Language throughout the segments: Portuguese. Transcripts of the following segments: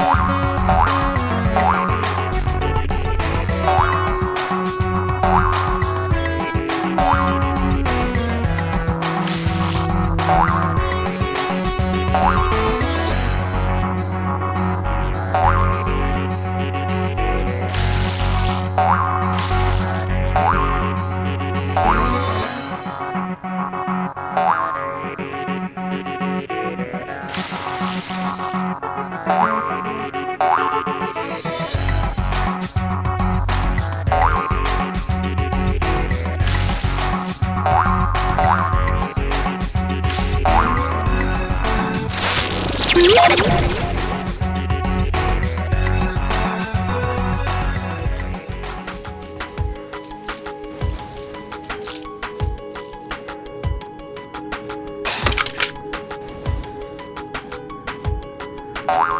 Bye. you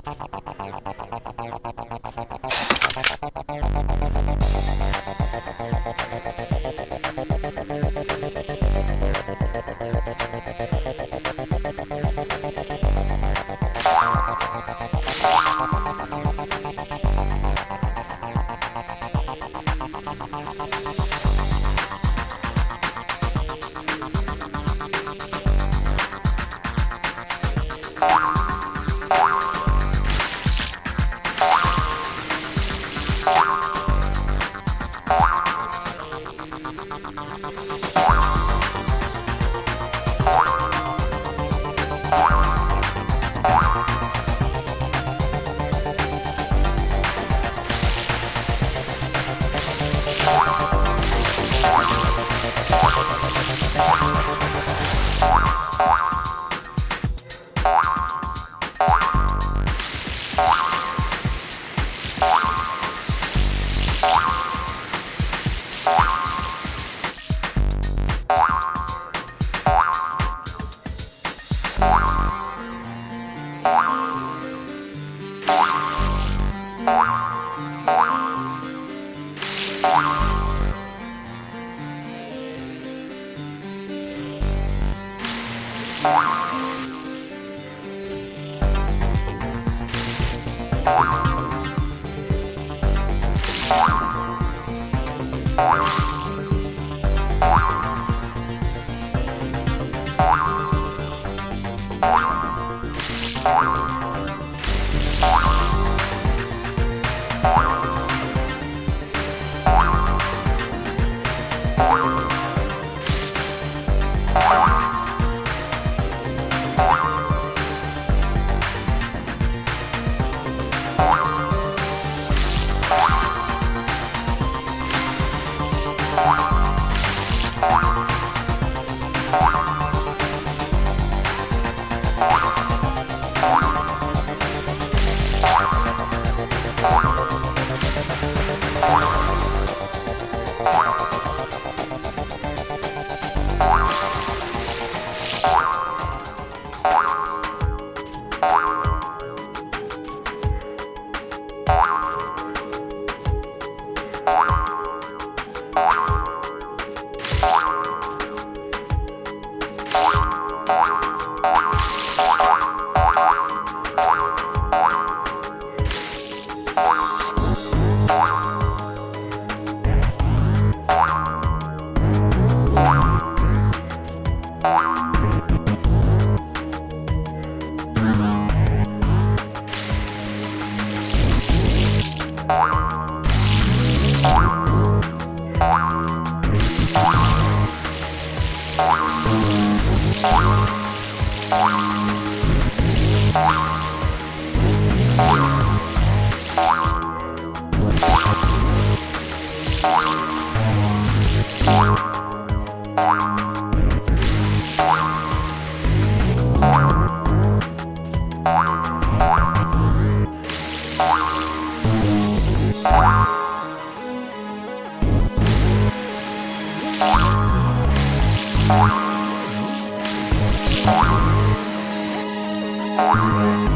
you Thank Thank you.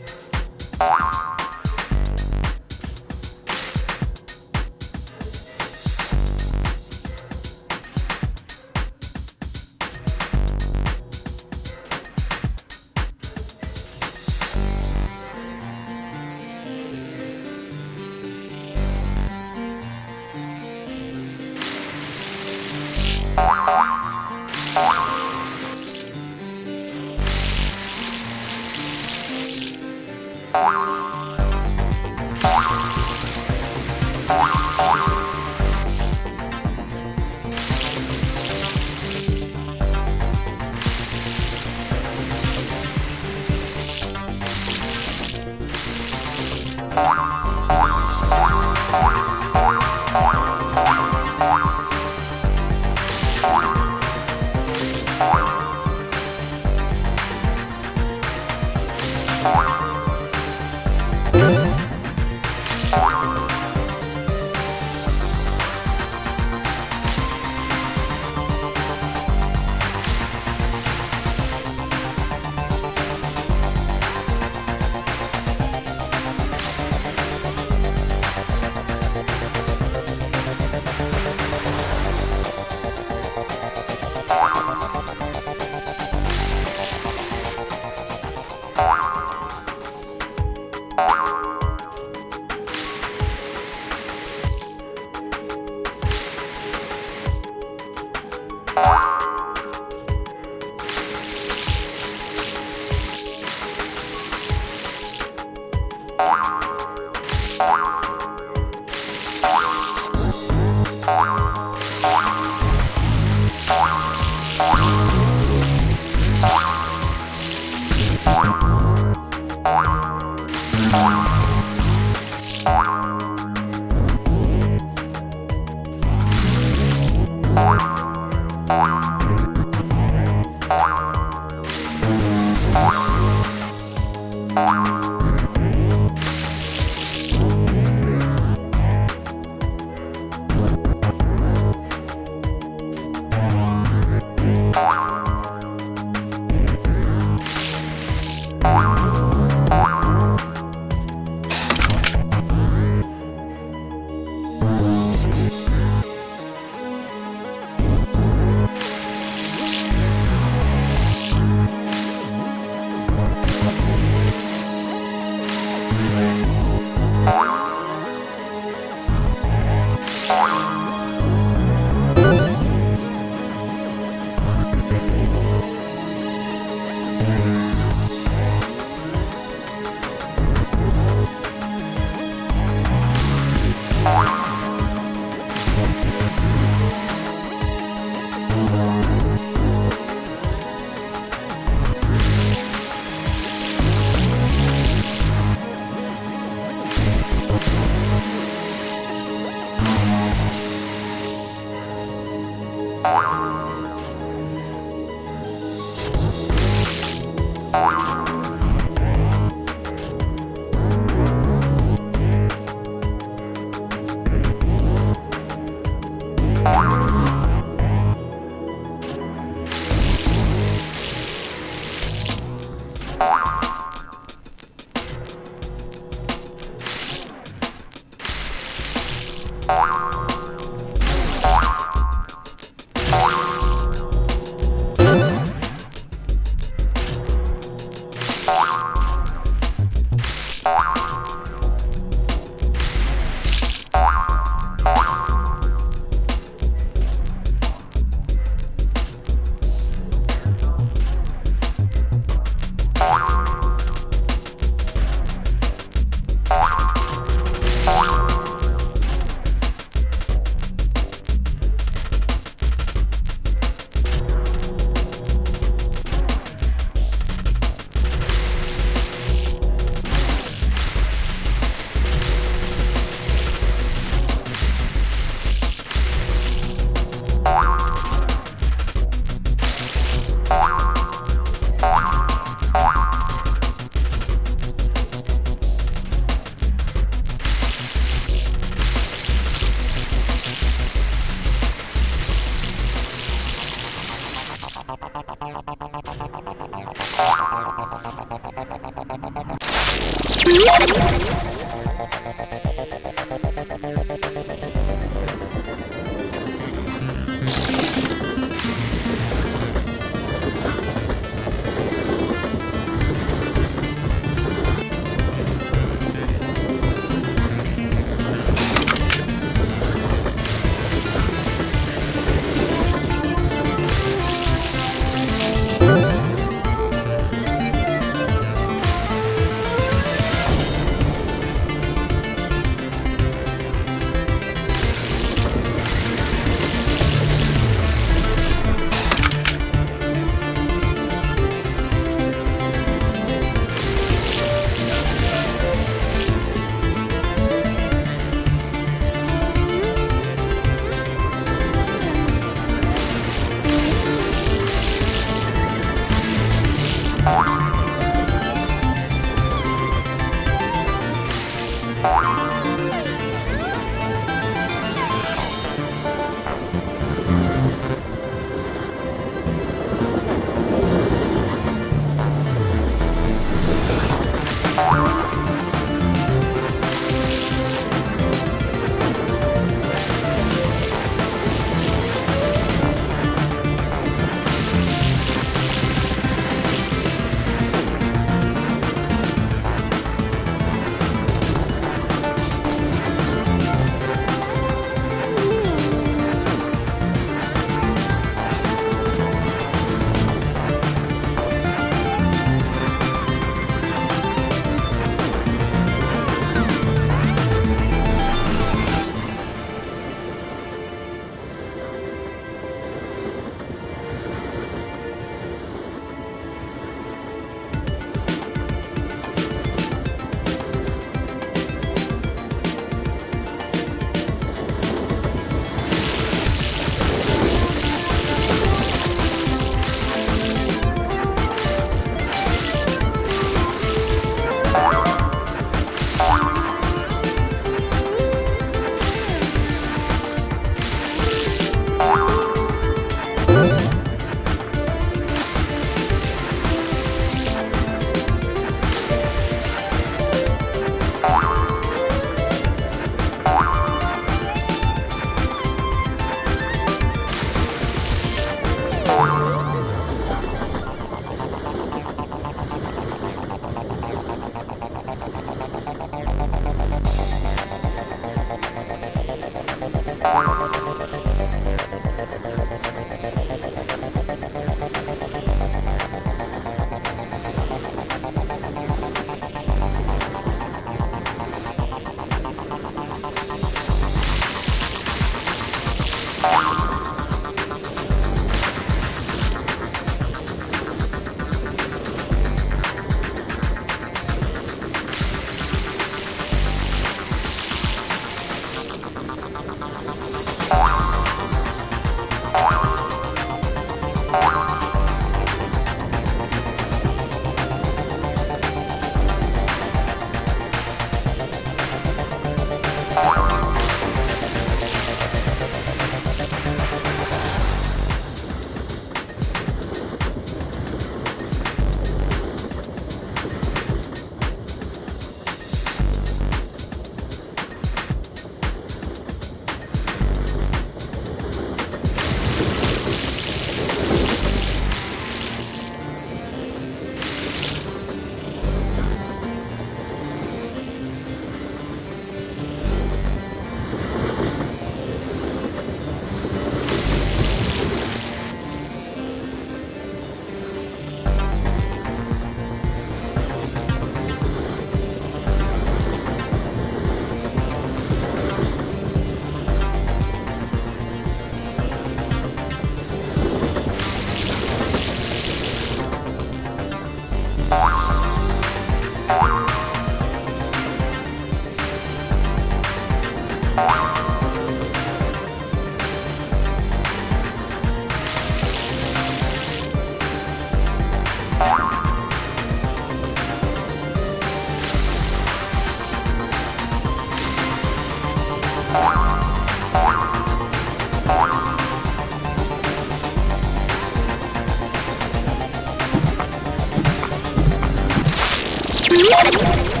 ¡Sí, sí!